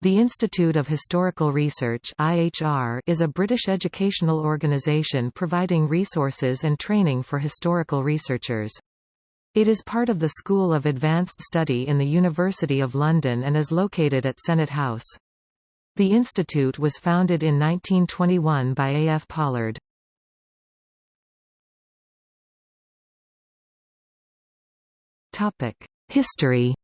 The Institute of Historical Research (IHR) is a British educational organisation providing resources and training for historical researchers. It is part of the School of Advanced Study in the University of London and is located at Senate House. The institute was founded in 1921 by A. F. Pollard. History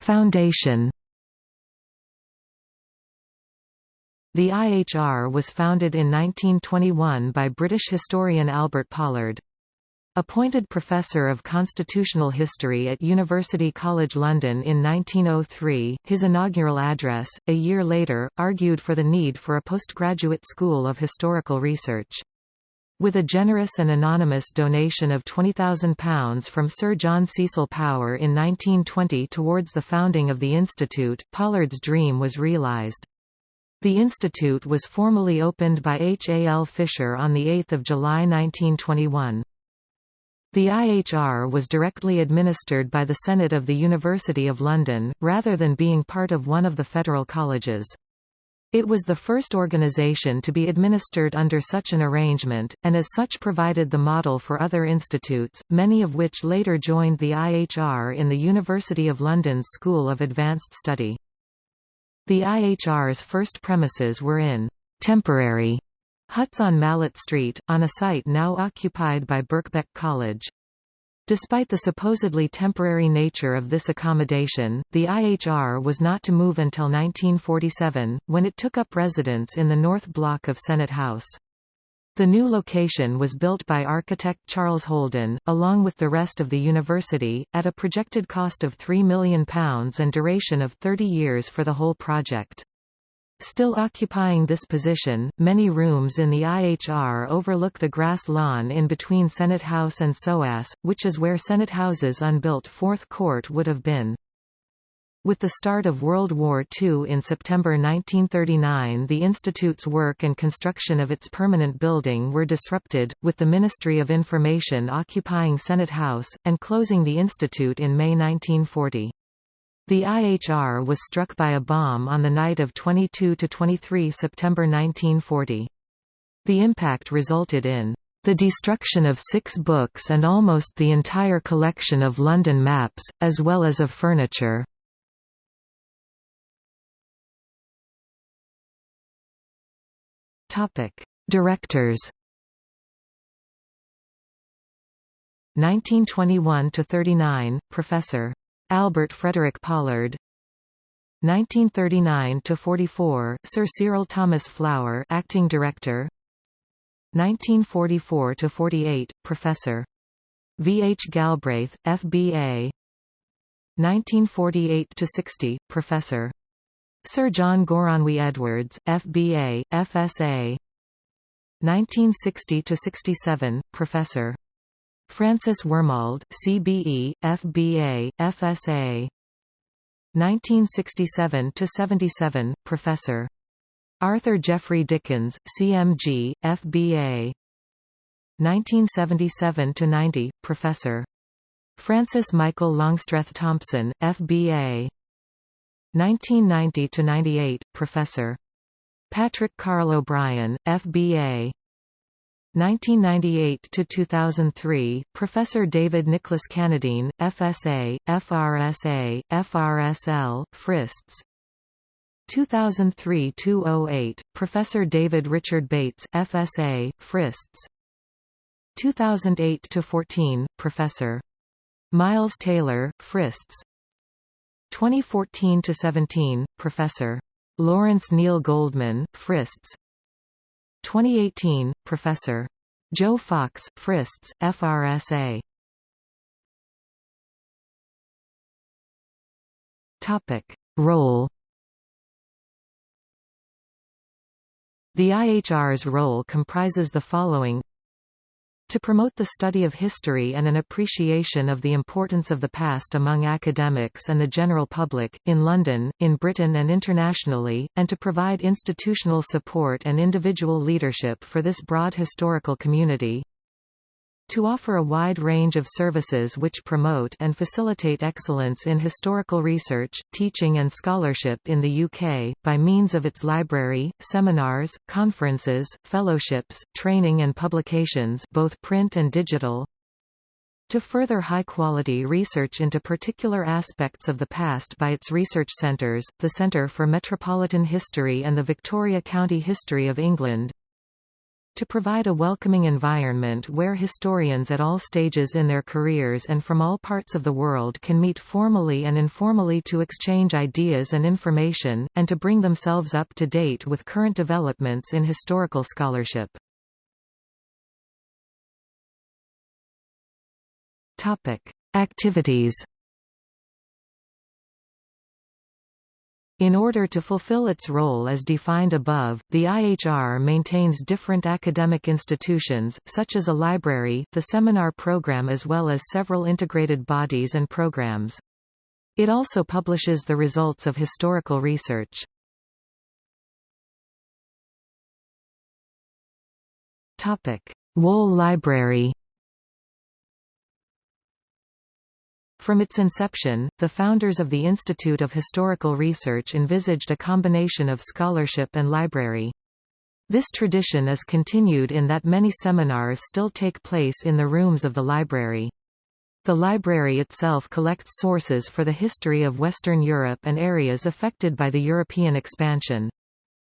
Foundation The IHR was founded in 1921 by British historian Albert Pollard. Appointed Professor of Constitutional History at University College London in 1903, his inaugural address, a year later, argued for the need for a postgraduate school of historical research. With a generous and anonymous donation of £20,000 from Sir John Cecil Power in 1920 towards the founding of the Institute, Pollard's dream was realised. The institute was formally opened by H. A. L. Fisher on 8 July 1921. The IHR was directly administered by the Senate of the University of London, rather than being part of one of the federal colleges. It was the first organization to be administered under such an arrangement, and as such provided the model for other institutes, many of which later joined the IHR in the University of London's School of Advanced Study. The IHR's first premises were in temporary huts on Malet Street, on a site now occupied by Birkbeck College. Despite the supposedly temporary nature of this accommodation, the IHR was not to move until 1947, when it took up residence in the north block of Senate House. The new location was built by architect Charles Holden, along with the rest of the university, at a projected cost of £3 million and duration of 30 years for the whole project. Still occupying this position, many rooms in the IHR overlook the grass lawn in between Senate House and SOAS, which is where Senate House's unbuilt Fourth Court would have been. With the start of World War II in September 1939 the Institute's work and construction of its permanent building were disrupted, with the Ministry of Information occupying Senate House, and closing the Institute in May 1940. The IHR was struck by a bomb on the night of 22–23 September 1940. The impact resulted in the destruction of six books and almost the entire collection of London maps, as well as of furniture. Directors 1921 to 39 Professor Albert Frederick Pollard 1939–44, Sir Cyril Thomas Flower acting director 1944–48, Professor. V. H. Galbraith, F.B.A. 1948–60, Professor. Sir John Goronwy Edwards, F.B.A., F.S.A. 1960–67, Professor. Francis Wormald, CBE, FBA, FSA 1967–77, Professor. Arthur Geoffrey Dickens, CMG, FBA 1977–90, Professor. Francis Michael Longstreth Thompson, FBA 1990–98, Professor. Patrick Carl O'Brien, FBA 1998 to 2003 Professor David Nicholas Cannadine FSA FRSA FRSL Frists. 2003-2008 Professor David Richard Bates FSA Frists. 2008 to 14 Professor Miles Taylor Frists. 2014 to 17 Professor Lawrence Neil Goldman Frists 2018, Professor. Jo Fox, Frists, FRSA. Topic. Role The IHR's role comprises the following to promote the study of history and an appreciation of the importance of the past among academics and the general public, in London, in Britain and internationally, and to provide institutional support and individual leadership for this broad historical community. To offer a wide range of services which promote and facilitate excellence in historical research, teaching and scholarship in the UK, by means of its library, seminars, conferences, fellowships, training and publications both print and digital, to further high-quality research into particular aspects of the past by its research centres, the Centre for Metropolitan History and the Victoria County History of England, to provide a welcoming environment where historians at all stages in their careers and from all parts of the world can meet formally and informally to exchange ideas and information, and to bring themselves up to date with current developments in historical scholarship. Activities In order to fulfill its role as defined above, the IHR maintains different academic institutions, such as a library, the seminar program as well as several integrated bodies and programs. It also publishes the results of historical research. Wohl Library From its inception, the founders of the Institute of Historical Research envisaged a combination of scholarship and library. This tradition is continued in that many seminars still take place in the rooms of the library. The library itself collects sources for the history of Western Europe and areas affected by the European expansion.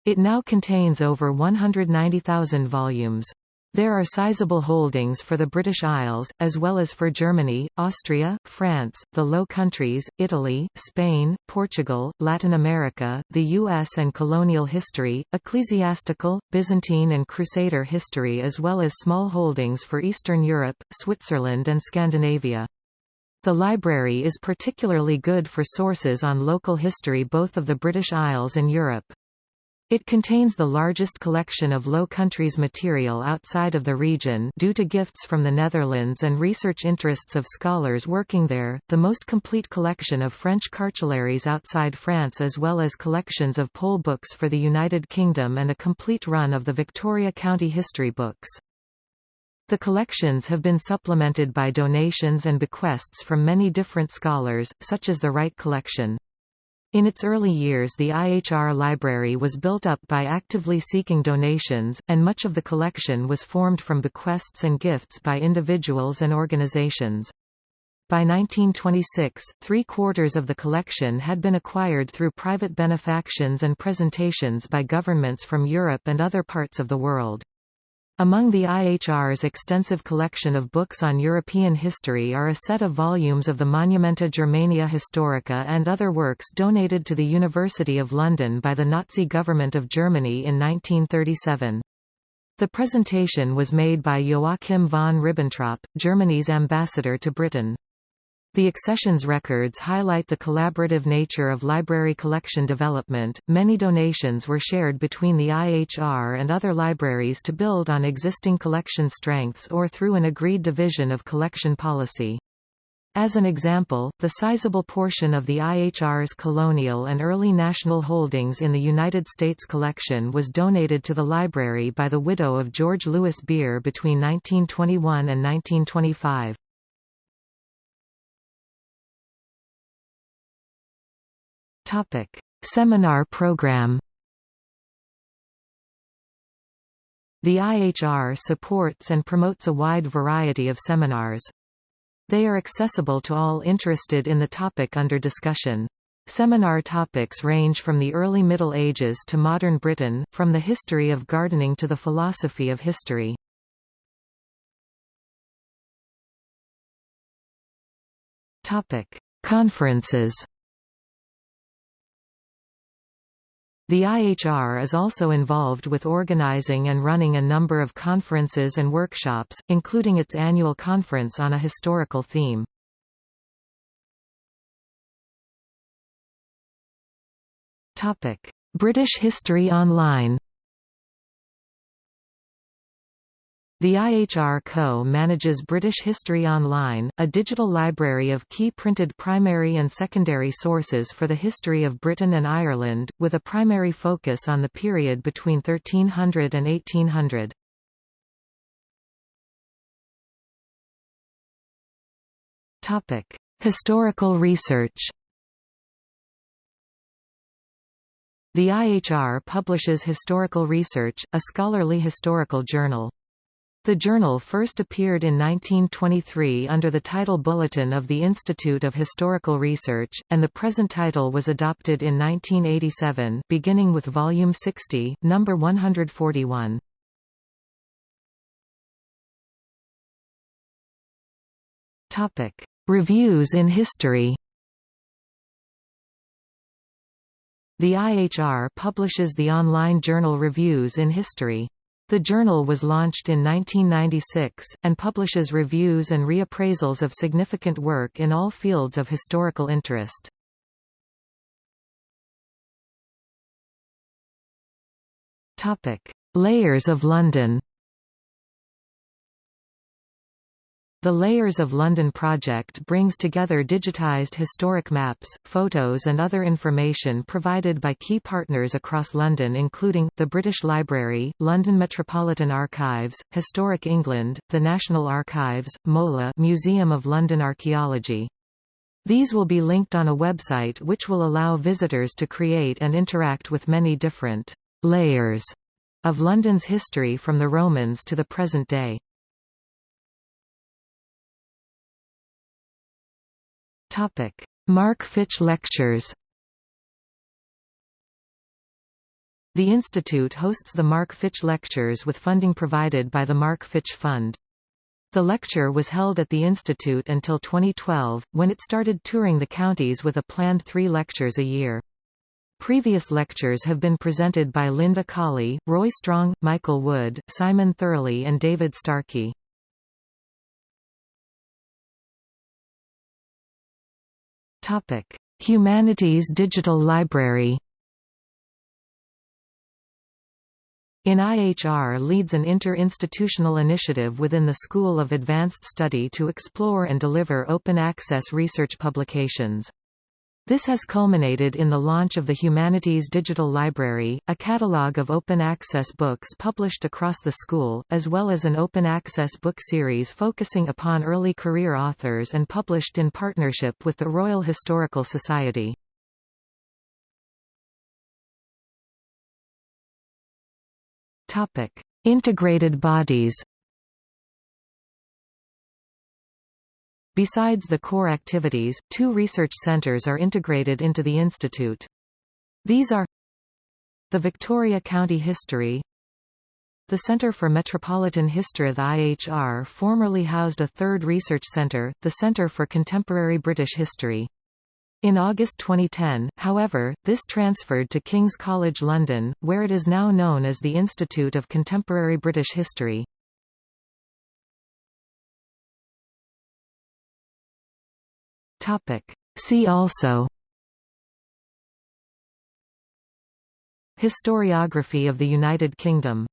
It now contains over 190,000 volumes. There are sizable holdings for the British Isles, as well as for Germany, Austria, France, the Low Countries, Italy, Spain, Portugal, Latin America, the U.S. and colonial history, ecclesiastical, Byzantine and Crusader history as well as small holdings for Eastern Europe, Switzerland and Scandinavia. The library is particularly good for sources on local history both of the British Isles and Europe. It contains the largest collection of Low Countries material outside of the region due to gifts from the Netherlands and research interests of scholars working there, the most complete collection of French cartularies outside France as well as collections of poll books for the United Kingdom and a complete run of the Victoria County history books. The collections have been supplemented by donations and bequests from many different scholars, such as the Wright Collection. In its early years the IHR library was built up by actively seeking donations, and much of the collection was formed from bequests and gifts by individuals and organizations. By 1926, three-quarters of the collection had been acquired through private benefactions and presentations by governments from Europe and other parts of the world. Among the IHR's extensive collection of books on European history are a set of volumes of the Monumenta Germaniae Historica and other works donated to the University of London by the Nazi government of Germany in 1937. The presentation was made by Joachim von Ribbentrop, Germany's ambassador to Britain. The accessions records highlight the collaborative nature of library collection development. Many donations were shared between the IHR and other libraries to build on existing collection strengths or through an agreed division of collection policy. As an example, the sizable portion of the IHR's colonial and early national holdings in the United States collection was donated to the library by the widow of George Lewis Beer between 1921 and 1925. Topic: Seminar program. The IHR supports and promotes a wide variety of seminars. They are accessible to all interested in the topic under discussion. Seminar topics range from the early Middle Ages to modern Britain, from the history of gardening to the philosophy of history. Conferences The IHR is also involved with organizing and running a number of conferences and workshops, including its annual conference on a historical theme. British History Online The IHR Co. manages British History Online, a digital library of key printed primary and secondary sources for the history of Britain and Ireland, with a primary focus on the period between 1300 and 1800. Topic: Historical research. The IHR publishes Historical Research, a scholarly historical journal. The journal first appeared in 1923 under the title Bulletin of the Institute of Historical Research, and the present title was adopted in 1987 beginning with Volume 60, number 141. Reviews in history The IHR publishes the online journal Reviews in History. The journal was launched in 1996, and publishes reviews and reappraisals of significant work in all fields of historical interest. Layers of London The Layers of London project brings together digitized historic maps, photos and other information provided by key partners across London including, the British Library, London Metropolitan Archives, Historic England, the National Archives, MOLA Museum of London Archaeology. These will be linked on a website which will allow visitors to create and interact with many different «layers» of London's history from the Romans to the present day. Topic: Mark Fitch Lectures. The institute hosts the Mark Fitch Lectures with funding provided by the Mark Fitch Fund. The lecture was held at the institute until 2012, when it started touring the counties with a planned three lectures a year. Previous lectures have been presented by Linda Colley, Roy Strong, Michael Wood, Simon Thurley and David Starkey. Humanities Digital Library. In IHR leads an inter-institutional initiative within the School of Advanced Study to explore and deliver open-access research publications. This has culminated in the launch of the Humanities Digital Library, a catalogue of open-access books published across the school, as well as an open-access book series focusing upon early career authors and published in partnership with the Royal Historical Society. Integrated bodies Besides the core activities, two research centers are integrated into the institute. These are the Victoria County History The Centre for Metropolitan History The IHR formerly housed a third research centre, the Centre for Contemporary British History. In August 2010, however, this transferred to King's College London, where it is now known as the Institute of Contemporary British History. Topic. See also Historiography of the United Kingdom